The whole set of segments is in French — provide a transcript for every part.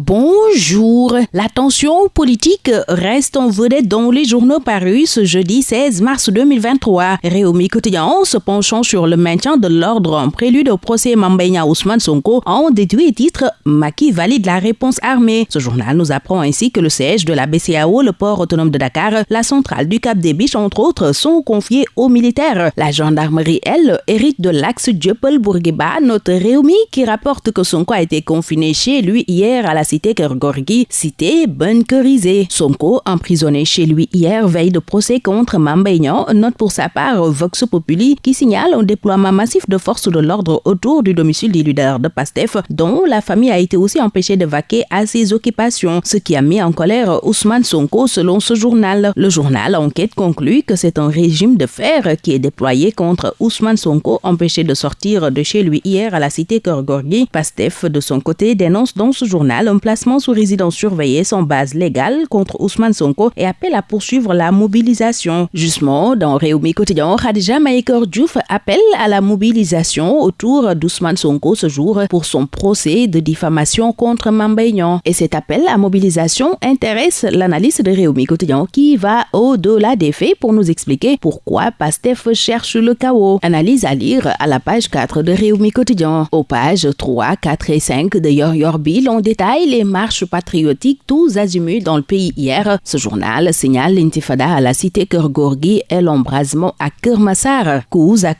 Bonjour. La tension politique reste en vedette dans les journaux parus ce jeudi 16 mars 2023. Réumi quotidien se penchant sur le maintien de l'ordre en prélude au procès Mambenya Ousmane Sonko en déduit titre Maki valide la réponse armée. Ce journal nous apprend ainsi que le siège de la BCAO, le port autonome de Dakar, la centrale du Cap des Biches, entre autres, sont confiés aux militaires. La gendarmerie, elle, hérite de l'axe Djepel-Bourguiba, notre Réumi qui rapporte que Sonko a été confiné chez lui hier à la cité Kergorgi, cité bunkerisée. Sonko, emprisonné chez lui hier, veille de procès contre Mambaignan, note pour sa part Vox Populi qui signale un déploiement massif de forces de l'ordre autour du domicile du leader de Pastef, dont la famille a été aussi empêchée de vaquer à ses occupations, ce qui a mis en colère Ousmane Sonko selon ce journal. Le journal Enquête conclut que c'est un régime de fer qui est déployé contre Ousmane Sonko, empêché de sortir de chez lui hier à la cité Kergorgi. Pastef, de son côté, dénonce dans ce journal placement sous résidence surveillée sans base légale contre Ousmane Sonko et appelle à poursuivre la mobilisation. Justement, dans Réumi Quotidien, Khadija Maïkor Diouf appelle à la mobilisation autour d'Ousmane Sonko ce jour pour son procès de diffamation contre Mambaignan. Et cet appel à mobilisation intéresse l'analyse de Réumi Quotidien qui va au-delà des faits pour nous expliquer pourquoi Pastef cherche le chaos. Analyse à lire à la page 4 de Réumi Quotidien. Aux pages 3, 4 et 5 de Yor Yorbil, on détaille les marches patriotiques tous azimuts dans le pays hier. Ce journal signale l'intifada à la cité Kergorgi et l'embrasement à Kermassar. Kouz à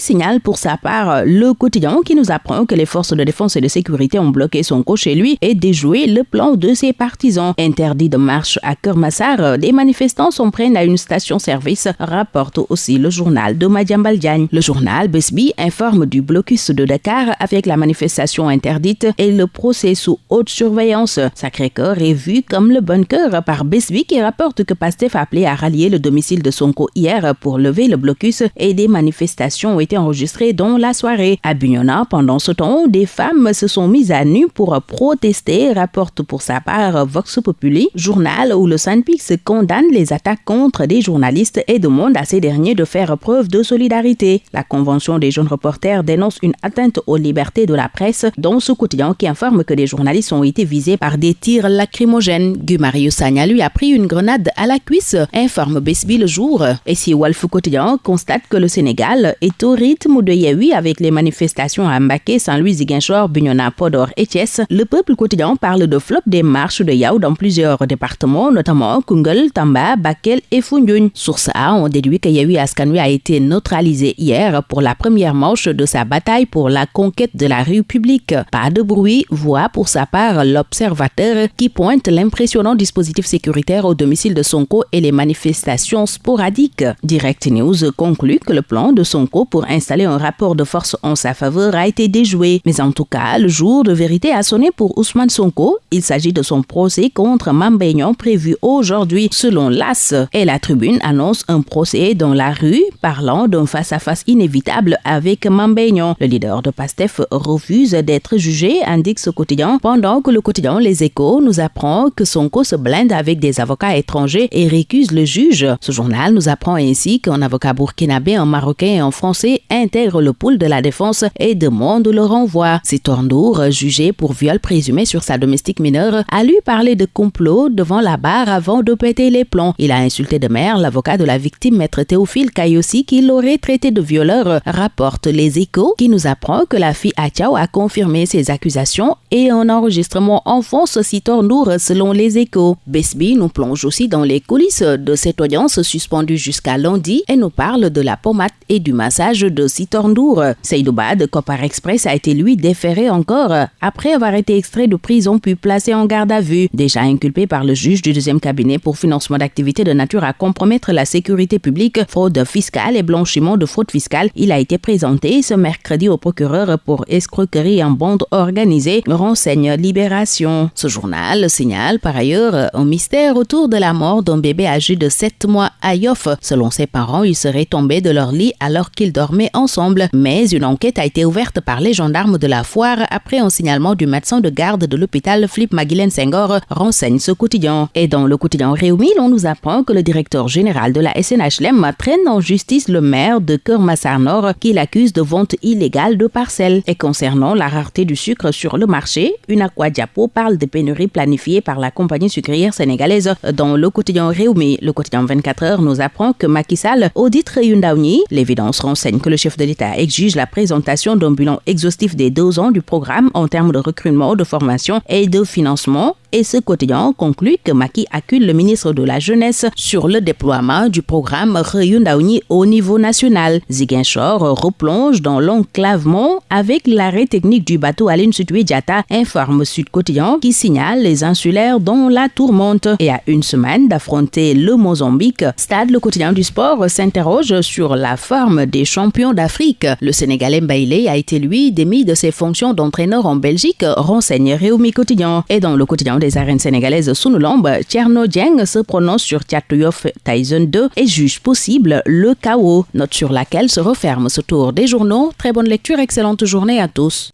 signale pour sa part le quotidien qui nous apprend que les forces de défense et de sécurité ont bloqué son coach chez lui et déjoué le plan de ses partisans. Interdit de marche à Kermassar, les manifestants s'en prennent à une station-service, rapporte aussi le journal de Madiambal Diagne. Le journal Besbi informe du blocus de Dakar avec la manifestation interdite et le procès sous haute surveillance. Sacré-Cœur est vu comme le bunker par Besbi qui rapporte que Pastef a appelé à rallier le domicile de Sonko hier pour lever le blocus et des manifestations ont été enregistrées dans la soirée. À Bugnona, pendant ce temps, des femmes se sont mises à nu pour protester, rapporte pour sa part Vox Populi, journal où le Sunpix condamne les attaques contre des journalistes et demande à ces derniers de faire preuve de solidarité. La Convention des jeunes reporters dénonce une atteinte aux libertés de la presse dans ce quotidien qui informe que des journalistes ont été visés par des tirs lacrymogènes. Gumarius Sagna lui a pris une grenade à la cuisse, informe Besbi le jour. Et si Wolf Quotidien constate que le Sénégal est au rythme de Yahui avec les manifestations à Mbaké, Saint-Louis, Ziguinchor, Bignona, Podor et Thiès, le peuple quotidien parle de flop des marches de Yao dans plusieurs départements, notamment Kungel, Tamba, Bakel et Foundiougne. Sur ça, on déduit que Yahui Askanui a été neutralisé hier pour la première manche de sa bataille pour la conquête de la rue publique. Pas de bruit, voit pour sa part l'observateur qui pointe l'impressionnant dispositif sécuritaire au domicile de Sonko et les manifestations sporadiques. Direct News conclut que le plan de Sonko pour installer un rapport de force en sa faveur a été déjoué. Mais en tout cas, le jour de vérité a sonné pour Ousmane Sonko. Il s'agit de son procès contre Mambaignan prévu aujourd'hui selon l'AS. Et la tribune annonce un procès dans la rue parlant d'un face-à-face inévitable avec Mambaignan. Le leader de PASTEF refuse d'être jugé, indique ce quotidien, pendant que le quotidien Les Échos nous apprend que Sonko se blinde avec des avocats étrangers et récuse le juge. Ce journal nous apprend ainsi qu'un avocat burkinabé, un marocain et un français intègre le pool de la défense et demande le renvoi. Sitorndour, jugé pour viol présumé sur sa domestique mineure, a lui parlé de complot devant la barre avant de péter les plombs. Il a insulté de mer l'avocat de la victime, maître Théophile Kayossi, qui l'aurait traité de violeur, rapporte Les Échos, qui nous apprend que la fille Achao a confirmé ses accusations et un enregistrement enfonce Sitorndour selon Les Échos. Besby nous plonge aussi dans les coulisses de cette audience suspendue jusqu'à lundi et nous parle de la pommade et du massage de Sitorndour. Seydouba de Copar Express a été lui déféré encore après avoir été extrait de prison puis placé en garde à vue. Déjà inculpé par le juge du deuxième cabinet pour financement d'activités de nature à compromettre la sécurité publique, fraude fiscale et blanchiment de fraude fiscale, il a été présenté ce mercredi au procureur pour escroquerie en bande organisée, renseigne Ce journal signale par ailleurs un mystère autour de la mort d'un bébé âgé de 7 mois à Yoff. Selon ses parents, il serait tombé de leur lit alors qu'ils dormaient ensemble. Mais une enquête a été ouverte par les gendarmes de la foire après un signalement du médecin de garde de l'hôpital Flip Maguilène Senghor, renseigne ce quotidien. Et dans le quotidien Réumi, on nous apprend que le directeur général de la SNHLM traîne en justice le maire de Kermassar Nord qui l'accuse de vente illégale de parcelles. Et concernant la rareté du sucre sur le marché, une aqua Wadiapo parle de pénuries planifiées par la compagnie sucrière sénégalaise dans le quotidien Réumi. Le quotidien 24 heures nous apprend que Macky Sall audite Réundaouni. L'évidence renseigne que le chef de l'État exige la présentation d'un bilan exhaustif des deux ans du programme en termes de recrutement, de formation et de financement et ce quotidien conclut que Maki accule le ministre de la Jeunesse sur le déploiement du programme Reyundaouni au niveau national. Ziguinchor replonge dans l'enclavement avec l'arrêt technique du bateau Aline Sutui Diata, informe Sud Quotidien qui signale les insulaires dans la tourmente. Et à une semaine d'affronter le Mozambique, Stade le quotidien du sport s'interroge sur la forme des champions d'Afrique. Le Sénégalais Mbaïlé a été lui démis de ses fonctions d'entraîneur en Belgique, renseigne Réumi Quotidien. Et dans le quotidien des arènes sénégalaises Sunulamb, Tierno Dieng se prononce sur Tiatouyof Tyson 2 et juge possible le chaos, note sur laquelle se referme ce tour des journaux. Très bonne lecture, excellente journée à tous.